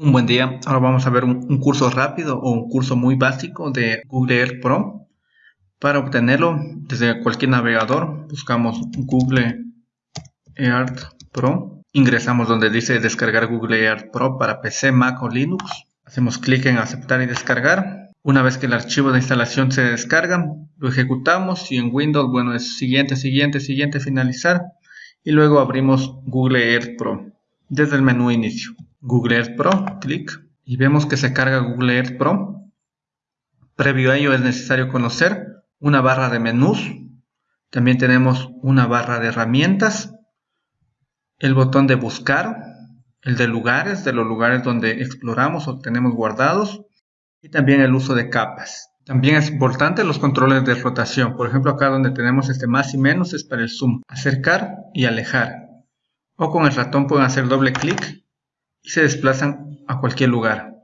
Un buen día, ahora vamos a ver un, curso rápido o un curso muy básico de Google Earth Pro. Para obtenerlo desde cualquier navegador, buscamos Google Earth Pro. Ingresamos donde dice descargar Google Earth Pro para PC, Mac o Linux. Hacemos clic en aceptar y descargar. Una vez que el archivo de instalación se descarga, lo ejecutamos y en Windows, bueno, es siguiente, siguiente, siguiente, finalizar. Y luego abrimos Google Earth Pro desde el menú inicio. Google Earth Pro, clic, y vemos que se carga Google Earth Pro. Previo a ello es necesario conocer una barra de menús, también tenemos una barra de herramientas, el botón de buscar, el de lugares, de los lugares donde exploramos o tenemos guardados, y también el uso de capas. También es importante los controles de rotación. Por ejemplo, acá donde tenemos este más y menos es para el zoom, acercar y alejar. O con el ratón pueden hacer doble clic y se desplazan a cualquier lugar.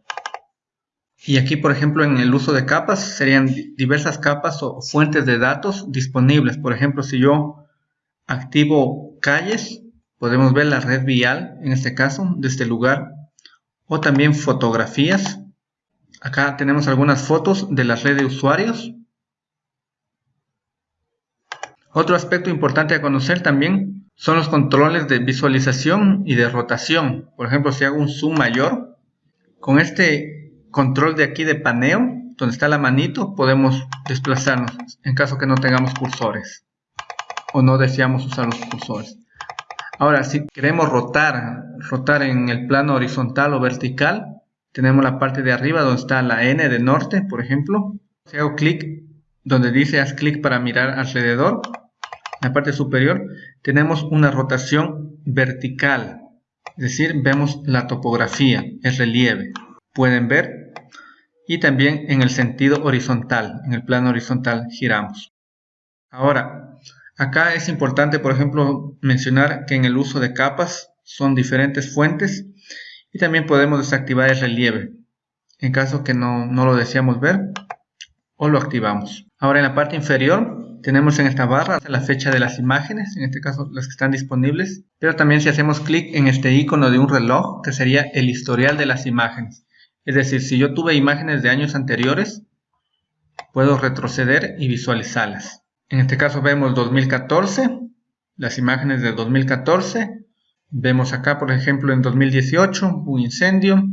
Y aquí, por ejemplo, en el uso de capas, serían diversas capas o fuentes de datos disponibles. Por ejemplo, si yo activo calles, podemos ver la red vial, en este caso, de este lugar. O también fotografías. Acá tenemos algunas fotos de la red de usuarios. Otro aspecto importante a conocer también son los controles de visualización y de rotación. Por ejemplo, si hago un zoom mayor, con este control de aquí de paneo, donde está la manito, podemos desplazarnos en caso que no tengamos cursores o no deseamos usar los cursores. Ahora, si queremos rotar, rotar en el plano horizontal o vertical, tenemos la parte de arriba donde está la N de norte, por ejemplo. Si hago clic donde dice haz clic para mirar alrededor, la parte superior tenemos una rotación vertical, es decir, vemos la topografía, el relieve. Pueden ver y también en el sentido horizontal, en el plano horizontal giramos. Ahora, acá es importante, por ejemplo, mencionar que en el uso de capas son diferentes fuentes y también podemos desactivar el relieve en caso que no, no lo deseamos ver o lo activamos. Ahora en la parte inferior tenemos en esta barra la fecha de las imágenes, en este caso las que están disponibles, pero también si hacemos clic en este icono de un reloj, que sería el historial de las imágenes. Es decir, si yo tuve imágenes de años anteriores, puedo retroceder y visualizarlas. En este caso vemos 2014, las imágenes de 2014. Vemos acá, por ejemplo, en 2018 un incendio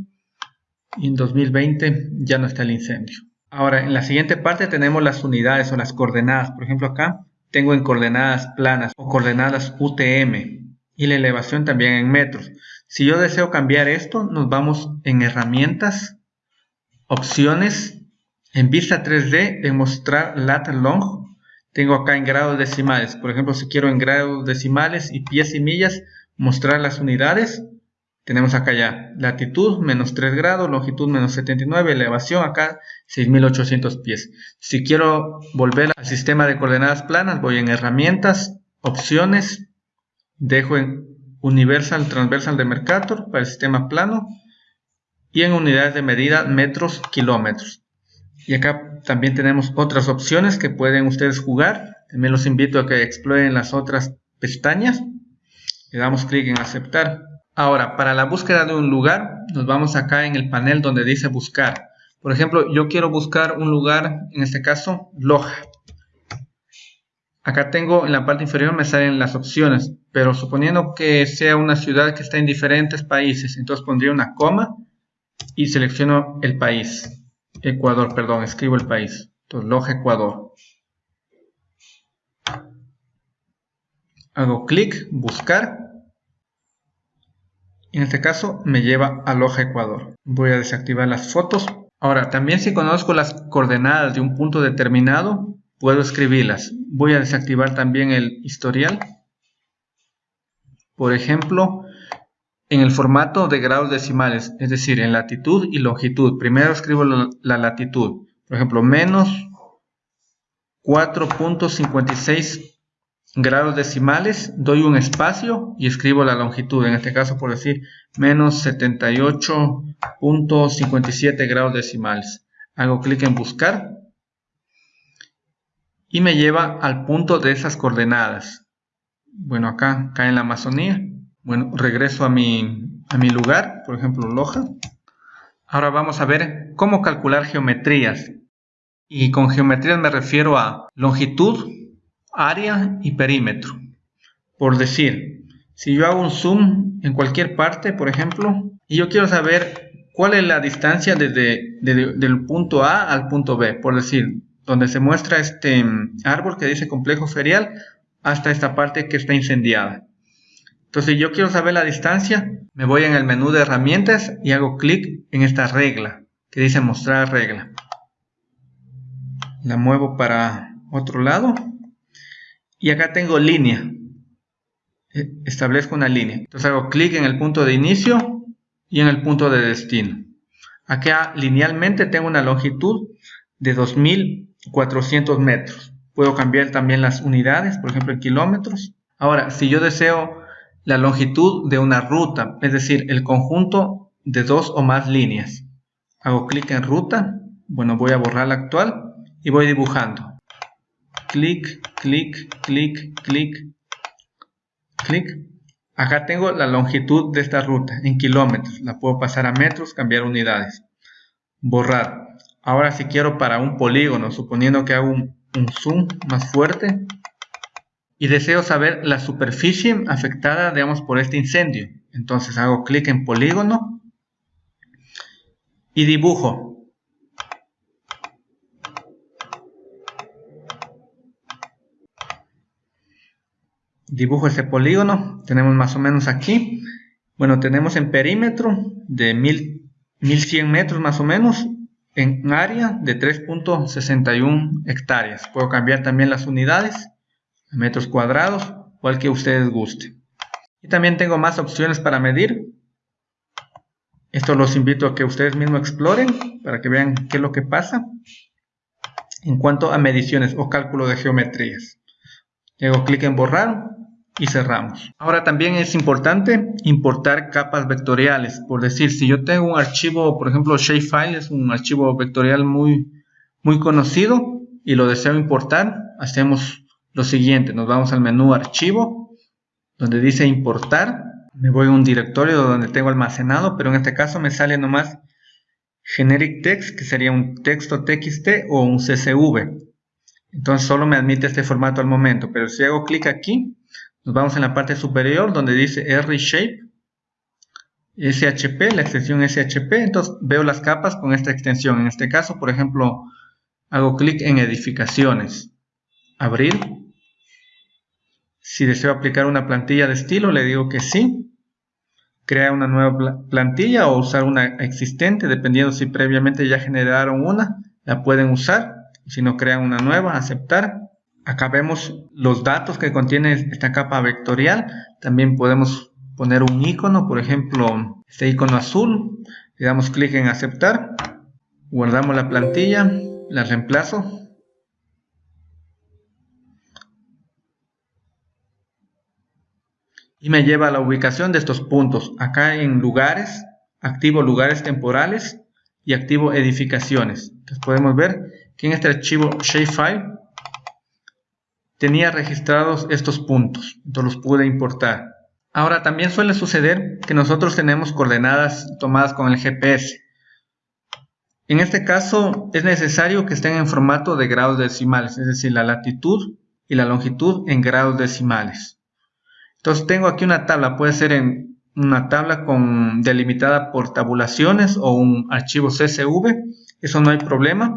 y en 2020 ya no está el incendio. Ahora, en la siguiente parte tenemos las unidades o las coordenadas. Por ejemplo, acá tengo en coordenadas planas o coordenadas UTM y la elevación también en metros. Si yo deseo cambiar esto, nos vamos en herramientas, opciones, en vista 3D, en mostrar lat long. Tengo acá en grados decimales. Por ejemplo, si quiero en grados decimales y pies y millas, mostrar las unidades, tenemos acá ya latitud menos 3 grados, longitud menos 79, elevación acá 6800 pies. Si quiero volver al sistema de coordenadas planas, voy en herramientas, opciones, dejo en universal transversal de Mercator para el sistema plano y en unidades de medida metros, kilómetros. Y acá también tenemos otras opciones que pueden ustedes jugar. También los invito a que exploren las otras pestañas. Le damos clic en aceptar. Ahora, para la búsqueda de un lugar, nos vamos acá en el panel donde dice buscar. Por ejemplo, yo quiero buscar un lugar, en este caso, Loja. Acá tengo en la parte inferior me salen las opciones, pero suponiendo que sea una ciudad que está en diferentes países, entonces pondría una coma y selecciono el país. Ecuador, perdón, escribo el país. Entonces, Loja, Ecuador. Hago clic, buscar en este caso me lleva a Loja Ecuador. Voy a desactivar las fotos. Ahora, también si conozco las coordenadas de un punto determinado, puedo escribirlas. Voy a desactivar también el historial. Por ejemplo, en el formato de grados decimales, es decir, en latitud y longitud. Primero escribo la latitud. Por ejemplo, menos 4.56 grados decimales, doy un espacio y escribo la longitud, en este caso por decir menos 78.57 grados decimales. Hago clic en buscar y me lleva al punto de esas coordenadas. Bueno, acá, acá en la Amazonía. Bueno, regreso a mi, a mi lugar, por ejemplo, Loja. Ahora vamos a ver cómo calcular geometrías. Y con geometrías me refiero a longitud, área y perímetro. Por decir, si yo hago un zoom en cualquier parte, por ejemplo, y yo quiero saber cuál es la distancia desde, del punto A al punto B, por decir, donde se muestra este mm, árbol que dice complejo ferial hasta esta parte que está incendiada. Entonces, si yo quiero saber la distancia, me voy en el menú de herramientas y hago clic en esta regla que dice mostrar regla. La muevo para otro lado y acá tengo línea. E, establezco una línea. Entonces hago clic en el punto de inicio y en el punto de destino. Acá linealmente tengo una longitud de 2400 metros. Puedo cambiar también las unidades, por ejemplo en kilómetros. Ahora, si yo deseo la longitud de una ruta, es decir, el conjunto de dos o más líneas. Hago clic en ruta, bueno, voy a borrar la actual y voy dibujando. Clic, clic, clic, clic, clic. Acá tengo la longitud de esta ruta en kilómetros. La puedo pasar a metros, cambiar unidades. Borrar. Ahora si quiero para un polígono, suponiendo que hago un, zoom más fuerte, y deseo saber la superficie afectada, digamos, por este incendio. Entonces hago clic en polígono y dibujo. Dibujo ese polígono, tenemos más o menos aquí. Bueno, tenemos en perímetro de 1100 metros más o menos, en área de 3.61 hectáreas. Puedo cambiar también las unidades metros cuadrados o al que ustedes guste. Y también tengo más opciones para medir. Esto los invito a que ustedes mismos exploren para que vean qué es lo que pasa en cuanto a mediciones o cálculo de geometrías. Hago clic en borrar y cerramos. Ahora también es importante importar capas vectoriales. Por decir, si yo tengo un archivo, por ejemplo, shapefile es un archivo vectorial muy, muy conocido y lo deseo importar, hacemos lo siguiente, nos vamos al menú archivo, donde dice importar, me voy a un directorio donde tengo almacenado, pero en este caso me sale nomás generic text, que sería un texto txt o un csv. Entonces solo me admite este formato al momento, pero si hago clic aquí, nos vamos en la parte superior donde dice RShape, SHP, la extensión SHP, entonces veo las capas con esta extensión. En este caso, por ejemplo, hago clic en edificaciones, abrir, si deseo aplicar una plantilla de estilo, le digo que sí. Crea una nueva plantilla o usar una existente, dependiendo si previamente ya generaron una, la pueden usar. Si no crean una nueva, aceptar. Acá vemos los datos que contiene esta capa vectorial. También podemos poner un icono, por ejemplo, este icono azul. Le damos clic en aceptar. Guardamos la plantilla, la reemplazo y me lleva a la ubicación de estos puntos. Acá en lugares, activo lugares temporales y activo edificaciones. Entonces podemos ver que en este archivo shapefile tenía registrados estos puntos. Entonces los pude importar. Ahora también suele suceder que nosotros tenemos coordenadas tomadas con el GPS. En este caso es necesario que estén en formato de grados decimales, es decir, la latitud y la longitud en grados decimales. Entonces tengo aquí una tabla, puede ser en una tabla con delimitada por tabulaciones o un archivo CSV, eso no hay problema.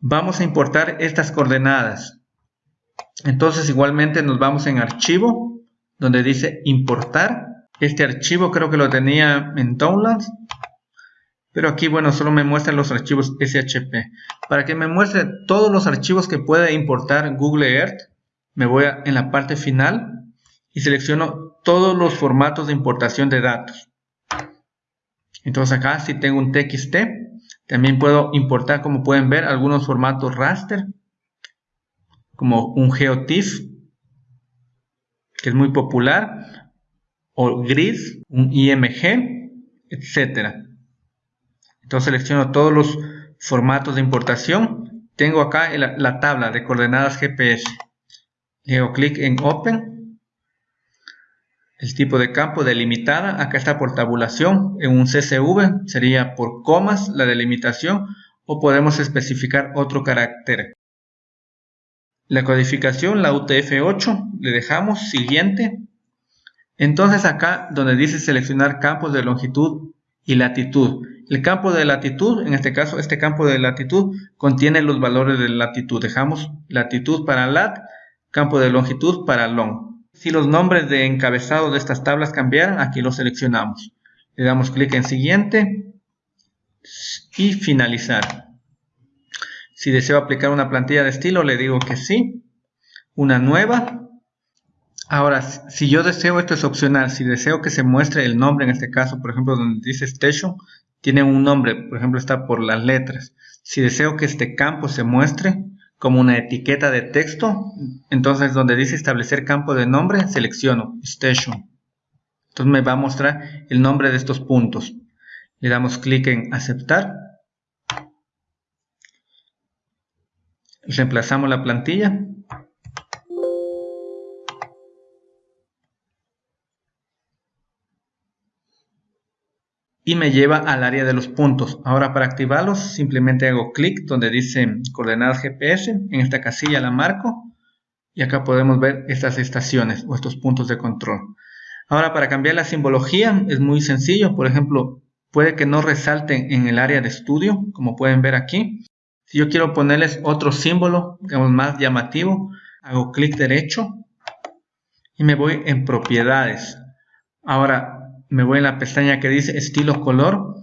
Vamos a importar estas coordenadas. Entonces igualmente nos vamos en archivo, donde dice importar. Este archivo creo que lo tenía en Downloads, pero aquí bueno solo me muestran los archivos SHP. Para que me muestre todos los archivos que puede importar Google Earth, me voy a, en la parte final y selecciono todos los formatos de importación de datos. Entonces acá si tengo un TXT, también puedo importar, como pueden ver, algunos formatos raster, como un GeoTIFF, que es muy popular, o GRID, un IMG, etc. Entonces selecciono todos los formatos de importación. Tengo acá la, la tabla de coordenadas GPS. Le hago clic en Open el tipo de campo delimitada, acá está por tabulación, en un CSV sería por comas la delimitación o podemos especificar otro carácter. La codificación, la UTF-8, le dejamos siguiente. Entonces acá donde dice seleccionar campos de longitud y latitud. El campo de latitud, en este caso este campo de latitud, contiene los valores de latitud. Dejamos latitud para lat, campo de longitud para long. Si los nombres de encabezado de estas tablas cambiaran, aquí lo seleccionamos. Le damos clic en siguiente y finalizar. Si deseo aplicar una plantilla de estilo, le digo que sí. Una nueva. Ahora, si yo deseo, esto es opcional, si deseo que se muestre el nombre, en este caso, por ejemplo, donde dice Station, tiene un nombre, por ejemplo, está por las letras. Si deseo que este campo se muestre, como una etiqueta de texto. Entonces, donde dice establecer campo de nombre, selecciono Station. Entonces me va a mostrar el nombre de estos puntos. Le damos clic en aceptar. Reemplazamos la plantilla. y me lleva al área de los puntos. Ahora para activarlos simplemente hago clic donde dice coordenadas GPS, en esta casilla la marco y acá podemos ver estas estaciones o estos puntos de control. Ahora para cambiar la simbología es muy sencillo, por ejemplo puede que no resalten en el área de estudio como pueden ver aquí. Si yo quiero ponerles otro símbolo, digamos más llamativo, hago clic derecho y me voy en propiedades. Ahora me voy en la pestaña que dice estilo color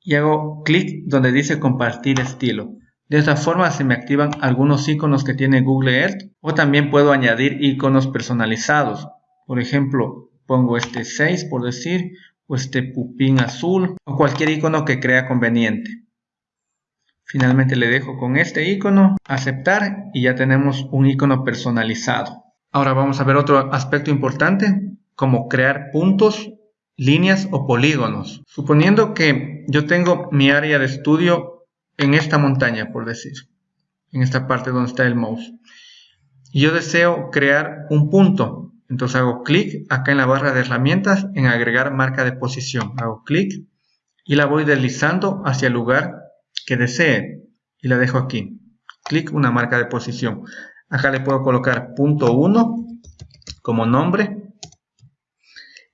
y hago clic donde dice compartir estilo. De esta forma se me activan algunos iconos que tiene Google Earth o también puedo añadir iconos personalizados. Por ejemplo, pongo este 6 por decir o este pupín azul o cualquier icono que crea conveniente. Finalmente le dejo con este icono, aceptar y ya tenemos un icono personalizado. Ahora vamos a ver otro aspecto importante como crear puntos líneas o polígonos. Suponiendo que yo tengo mi área de estudio en esta montaña, por decir, en esta parte donde está el mouse. Y yo deseo crear un punto. Entonces hago clic acá en la barra de herramientas en agregar marca de posición. Hago clic y la voy deslizando hacia el lugar que desee. Y la dejo aquí. Clic, una marca de posición. Acá le puedo colocar punto 1 como nombre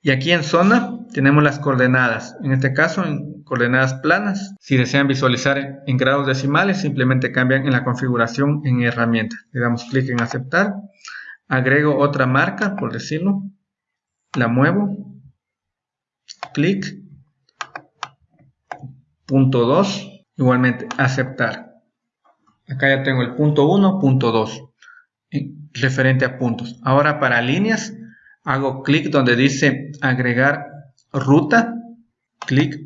y aquí en zona tenemos las coordenadas, en este caso en coordenadas planas. Si desean visualizar en grados decimales, simplemente cambian en la configuración en herramienta. Le damos clic en aceptar, agrego otra marca, por decirlo, la muevo, clic, punto 2, igualmente aceptar. Acá ya tengo el punto 1, punto 2, referente a puntos. Ahora para líneas, hago clic donde dice agregar ruta, clic,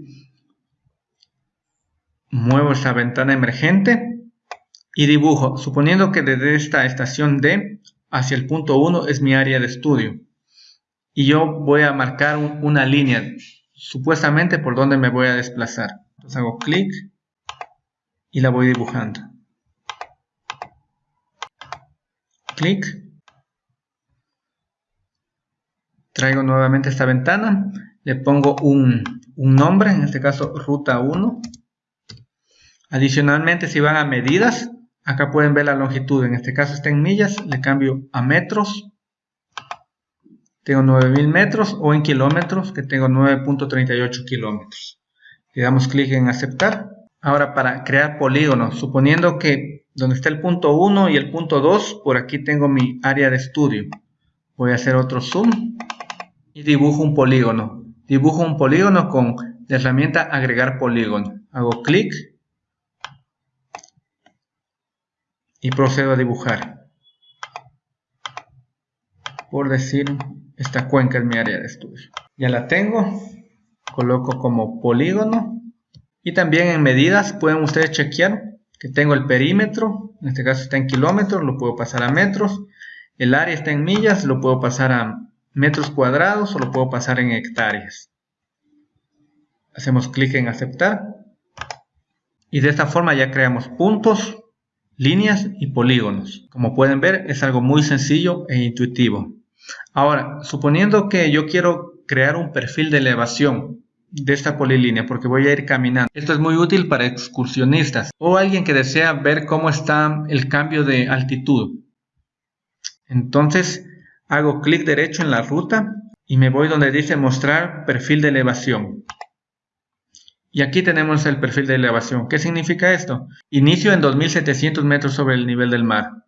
muevo esta ventana emergente y dibujo, suponiendo que desde esta estación D hacia el punto 1 es mi área de estudio. Y yo voy a marcar una línea, supuestamente por donde me voy a desplazar. Entonces hago clic y la voy dibujando. Clic traigo nuevamente esta ventana, le pongo un, nombre, en este caso ruta 1. Adicionalmente, si van a medidas, acá pueden ver la longitud, en este caso está en millas, le cambio a metros. Tengo 9000 metros o en kilómetros, que tengo 9.38 kilómetros. Le damos clic en aceptar. Ahora para crear polígonos, suponiendo que donde está el punto 1 y el punto 2, por aquí tengo mi área de estudio. Voy a hacer otro zoom y dibujo un polígono. Dibujo un polígono con la herramienta agregar polígono. Hago clic y procedo a dibujar. Por decir, esta cuenca es mi área de estudio. Ya la tengo, coloco como polígono y también en medidas pueden ustedes chequear que tengo el perímetro, en este caso está en kilómetros, lo puedo pasar a metros, el área está en millas, lo puedo pasar a metros cuadrados o lo puedo pasar en hectáreas. Hacemos clic en aceptar. Y de esta forma ya creamos puntos, líneas y polígonos. Como pueden ver es algo muy sencillo e intuitivo. Ahora, suponiendo que yo quiero crear un perfil de elevación de esta polilínea porque voy a ir caminando. Esto es muy útil para excursionistas o alguien que desea ver cómo está el cambio de altitud. Entonces hago clic derecho en la ruta y me voy donde dice mostrar perfil de elevación. Y aquí tenemos el perfil de elevación. ¿Qué significa esto? Inicio en 2700 metros sobre el nivel del mar.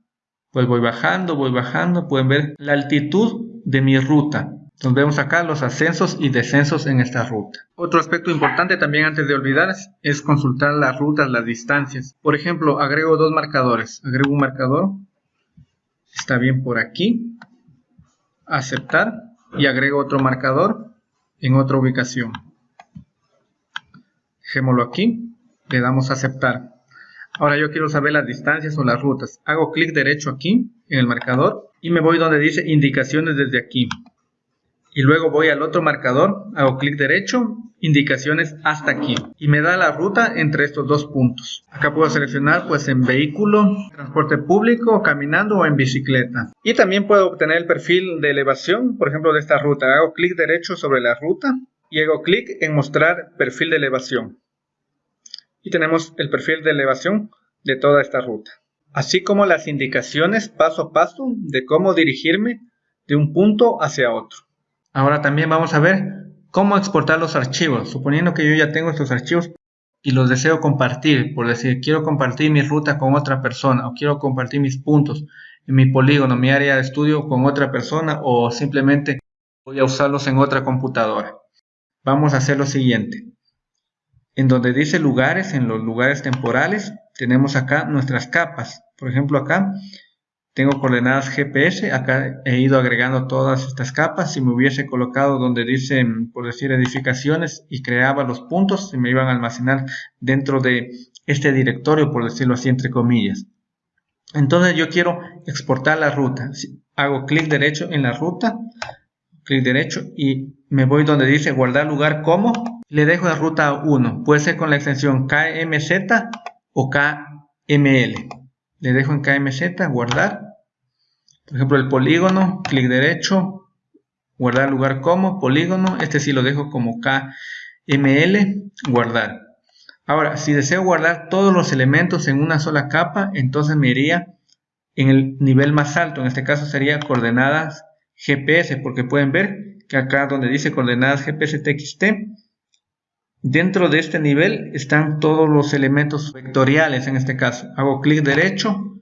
Pues voy bajando, voy bajando. Pueden ver la altitud de mi ruta. Entonces vemos acá los ascensos y descensos en esta ruta. Otro aspecto importante también antes de olvidar es consultar las rutas, las distancias. Por ejemplo, agrego dos marcadores. Agrego un marcador. Está bien por aquí. Aceptar. Y agrego otro marcador en otra ubicación. Dejémoslo aquí. Le damos a aceptar. Ahora yo quiero saber las distancias o las rutas. Hago clic derecho aquí en el marcador y me voy donde dice indicaciones desde aquí y luego voy al otro marcador, hago clic derecho, indicaciones hasta aquí y me da la ruta entre estos dos puntos. Acá puedo seleccionar pues en vehículo, transporte público, caminando o en bicicleta. Y también puedo obtener el perfil de elevación, por ejemplo de esta ruta. Hago clic derecho sobre la ruta y hago clic en mostrar perfil de elevación. Y tenemos el perfil de elevación de toda esta ruta. Así como las indicaciones paso a paso de cómo dirigirme de un punto hacia otro. Ahora también vamos a ver cómo exportar los archivos. Suponiendo que yo ya tengo estos archivos y los deseo compartir, por decir, quiero compartir mi ruta con otra persona o quiero compartir mis puntos mi polígono, mi área de estudio con otra persona o simplemente voy a usarlos en otra computadora. Vamos a hacer lo siguiente. En donde dice lugares, en los lugares temporales, tenemos acá nuestras capas. Por ejemplo, acá tengo coordenadas GPS, acá he ido agregando todas estas capas. Si me hubiese colocado donde dice, por decir, edificaciones y creaba los puntos, se me iban a almacenar dentro de este directorio, por decirlo así, entre comillas. Entonces yo quiero exportar la ruta. Hago clic derecho en la ruta, clic derecho y me voy donde dice guardar lugar como. Le dejo la ruta 1. Puede ser con la extensión KMZ o KML. Le dejo en KMZ, guardar por ejemplo, el polígono, clic derecho, guardar lugar como, polígono, este sí lo dejo como KML, guardar. Ahora, si deseo guardar todos los elementos en una sola capa, entonces me iría en el nivel más alto, en este caso sería coordenadas GPS, porque pueden ver que acá donde dice coordenadas GPS TXT, dentro de este nivel están todos los elementos vectoriales en este caso. Hago clic derecho,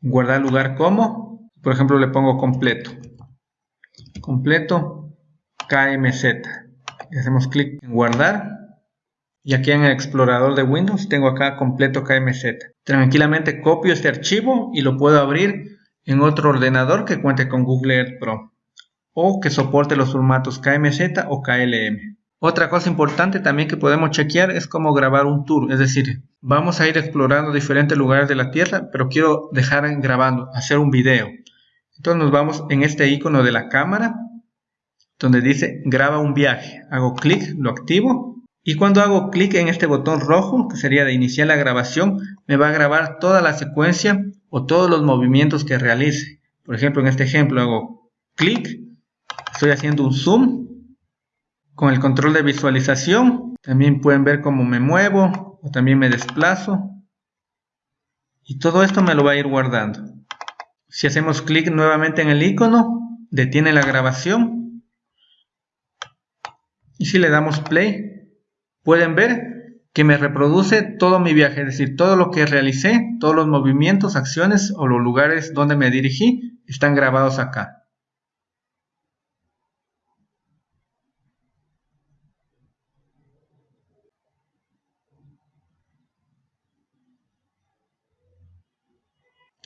guardar lugar como, por ejemplo, le pongo completo. Completo KMZ. Le hacemos clic en guardar. Y aquí en el explorador de Windows tengo acá completo KMZ. Tranquilamente copio este archivo y lo puedo abrir en otro ordenador que cuente con Google Earth Pro o que soporte los formatos KMZ o KLM. Otra cosa importante también que podemos chequear es cómo grabar un tour, es decir, vamos a ir explorando diferentes lugares de la Tierra, pero quiero dejar grabando, hacer un video. Entonces nos vamos en este icono de la cámara, donde dice graba un viaje. Hago clic, lo activo. Y cuando hago clic en este botón rojo, que sería de iniciar la grabación, me va a grabar toda la secuencia o todos los movimientos que realice. Por ejemplo, en este ejemplo hago clic, estoy haciendo un zoom con el control de visualización. También pueden ver cómo me muevo o también me desplazo. Y todo esto me lo va a ir guardando. Si hacemos clic nuevamente en el icono, detiene la grabación. Y si le damos play, pueden ver que me reproduce todo mi viaje, es decir, todo lo que realicé, todos los movimientos, acciones o los lugares donde me dirigí están grabados acá.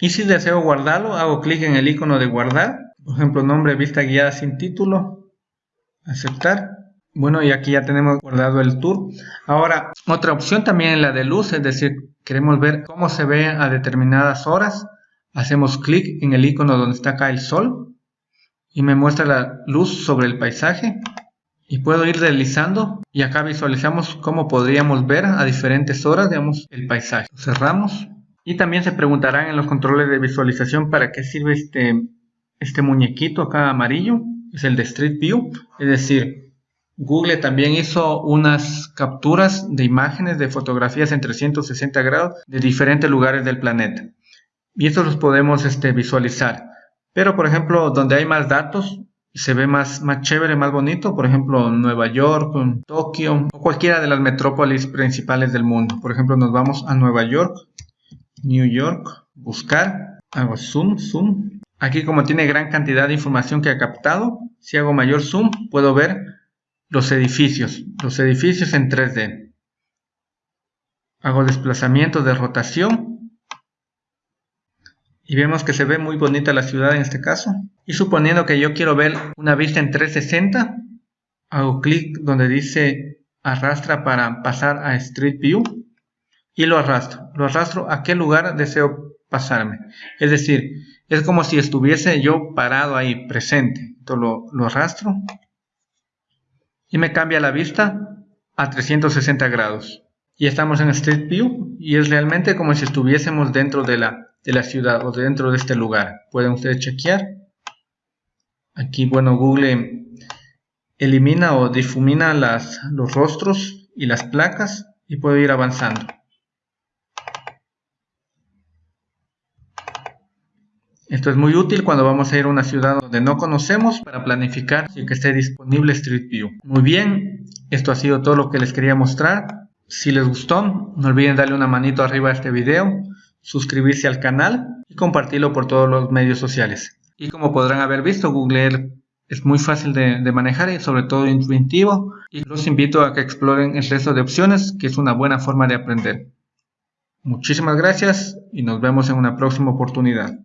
Y si deseo guardarlo, hago clic en el icono de guardar. Por ejemplo, nombre, vista guiada sin título. Aceptar. Bueno, y aquí ya tenemos guardado el tour. Ahora, otra opción también es la de luz, es decir, queremos ver cómo se ve a determinadas horas. Hacemos clic en el icono donde está acá el sol y me muestra la luz sobre el paisaje. Y puedo ir deslizando y acá visualizamos cómo podríamos ver a diferentes horas, digamos, el paisaje. Cerramos y también se preguntarán en los controles de visualización para qué sirve este, este muñequito acá amarillo, es el de Street View, es decir, Google también hizo unas capturas de imágenes de fotografías en 360 grados de diferentes lugares del planeta. Y estos los podemos este, visualizar. Pero, por ejemplo, donde hay más datos, se ve más, más chévere, más bonito, por ejemplo, Nueva York, Tokio o cualquiera de las metrópolis principales del mundo. Por ejemplo, nos vamos a Nueva York, New York, buscar, hago zoom, zoom. Aquí como tiene gran cantidad de información que ha captado, si hago mayor zoom, puedo ver los edificios, los edificios en 3D. Hago desplazamiento de rotación y vemos que se ve muy bonita la ciudad en este caso. Y suponiendo que yo quiero ver una vista en 360, hago clic donde dice arrastra para pasar a Street View y lo arrastro. Lo arrastro a qué lugar deseo pasarme. Es decir, es como si estuviese yo parado ahí, presente. Entonces lo, arrastro y me cambia la vista a 360 grados. Y estamos en Street View y es realmente como si estuviésemos dentro de la, de la ciudad o dentro de este lugar. Pueden ustedes chequear. Aquí, bueno, Google elimina o difumina los rostros y las placas y puedo ir avanzando. Esto es muy útil cuando vamos a ir a una ciudad donde no conocemos para planificar y que esté disponible Street View. Muy bien, esto ha sido todo lo que les quería mostrar. Si les gustó, no olviden darle una manito arriba a este video, suscribirse al canal y compartirlo por todos los medios sociales. Y como podrán haber visto, Google Earth es muy fácil de, de, manejar y sobre todo intuitivo y los invito a que exploren el resto de opciones que es una buena forma de aprender. Muchísimas gracias y nos vemos en una próxima oportunidad.